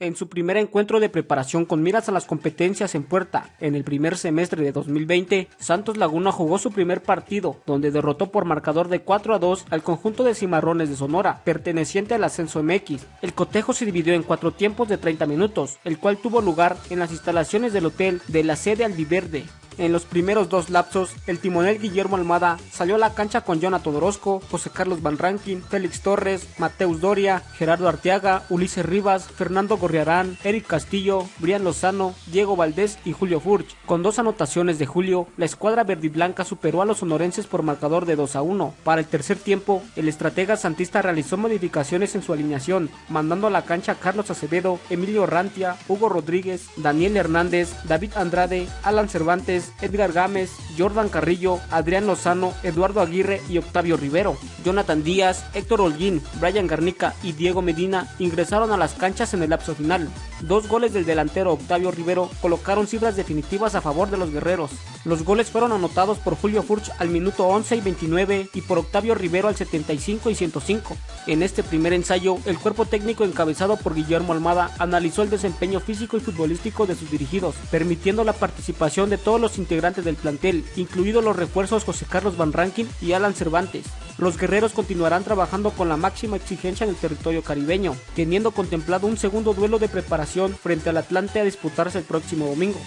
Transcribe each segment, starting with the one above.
En su primer encuentro de preparación con miras a las competencias en puerta en el primer semestre de 2020, Santos Laguna jugó su primer partido, donde derrotó por marcador de 4 a 2 al conjunto de Cimarrones de Sonora, perteneciente al ascenso MX. El cotejo se dividió en cuatro tiempos de 30 minutos, el cual tuvo lugar en las instalaciones del hotel de la sede albiverde. En los primeros dos lapsos, el timonel Guillermo Almada salió a la cancha con Jonathan Orozco, José Carlos Van Rankin, Félix Torres, Mateus Doria, Gerardo Arteaga, Ulises Rivas, Fernando Gorriarán, Eric Castillo, Brian Lozano, Diego Valdés y Julio Furch. Con dos anotaciones de Julio, la escuadra verdiblanca superó a los sonorenses por marcador de 2 a 1. Para el tercer tiempo, el estratega santista realizó modificaciones en su alineación, mandando a la cancha a Carlos Acevedo, Emilio Rantia, Hugo Rodríguez, Daniel Hernández, David Andrade, Alan Cervantes, Edgar Gámez, Jordan Carrillo, Adrián Lozano, Eduardo Aguirre y Octavio Rivero. Jonathan Díaz, Héctor Holguín, Brian Garnica y Diego Medina ingresaron a las canchas en el lapso final. Dos goles del delantero Octavio Rivero colocaron cifras definitivas a favor de los guerreros. Los goles fueron anotados por Julio Furch al minuto 11 y 29 y por Octavio Rivero al 75 y 105. En este primer ensayo, el cuerpo técnico encabezado por Guillermo Almada analizó el desempeño físico y futbolístico de sus dirigidos, permitiendo la participación de todos los integrantes del plantel, incluidos los refuerzos José Carlos Van Rankin y Alan Cervantes. Los guerreros continuarán trabajando con la máxima exigencia en el territorio caribeño, teniendo contemplado un segundo duelo de preparación frente al Atlante a disputarse el próximo domingo.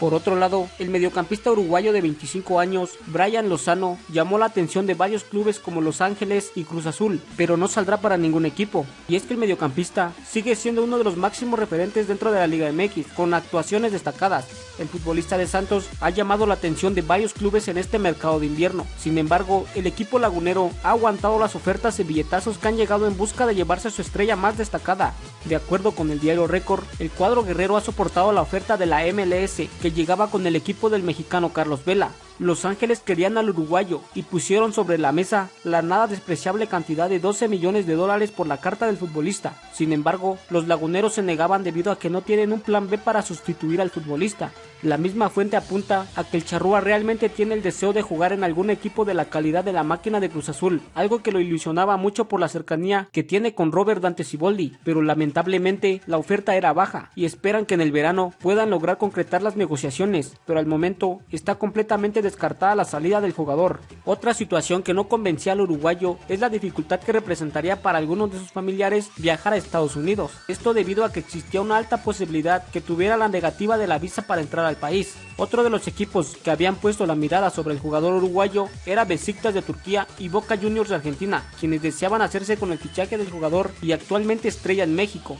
Por otro lado, el mediocampista uruguayo de 25 años, Brian Lozano, llamó la atención de varios clubes como Los Ángeles y Cruz Azul, pero no saldrá para ningún equipo. Y es que el mediocampista sigue siendo uno de los máximos referentes dentro de la Liga MX, con actuaciones destacadas. El futbolista de Santos ha llamado la atención de varios clubes en este mercado de invierno. Sin embargo, el equipo lagunero ha aguantado las ofertas y billetazos que han llegado en busca de llevarse a su estrella más destacada. De acuerdo con el diario Record, el cuadro guerrero ha soportado la oferta de la MLS que llegaba con el equipo del mexicano Carlos Vela. Los Ángeles querían al uruguayo y pusieron sobre la mesa la nada despreciable cantidad de 12 millones de dólares por la carta del futbolista. Sin embargo, los laguneros se negaban debido a que no tienen un plan B para sustituir al futbolista. La misma fuente apunta a que el charrúa realmente tiene el deseo de jugar en algún equipo de la calidad de la máquina de Cruz Azul, algo que lo ilusionaba mucho por la cercanía que tiene con Robert Dante Siboldi, pero lamentablemente la oferta era baja y esperan que en el verano puedan lograr concretar las negociaciones, pero al momento está completamente descartada la salida del jugador. Otra situación que no convencía al uruguayo es la dificultad que representaría para algunos de sus familiares viajar a Estados Unidos. Esto debido a que existía una alta posibilidad que tuviera la negativa de la visa para entrar al país. Otro de los equipos que habían puesto la mirada sobre el jugador uruguayo era Besiktas de Turquía y Boca Juniors de Argentina, quienes deseaban hacerse con el fichaje del jugador y actualmente estrella en México.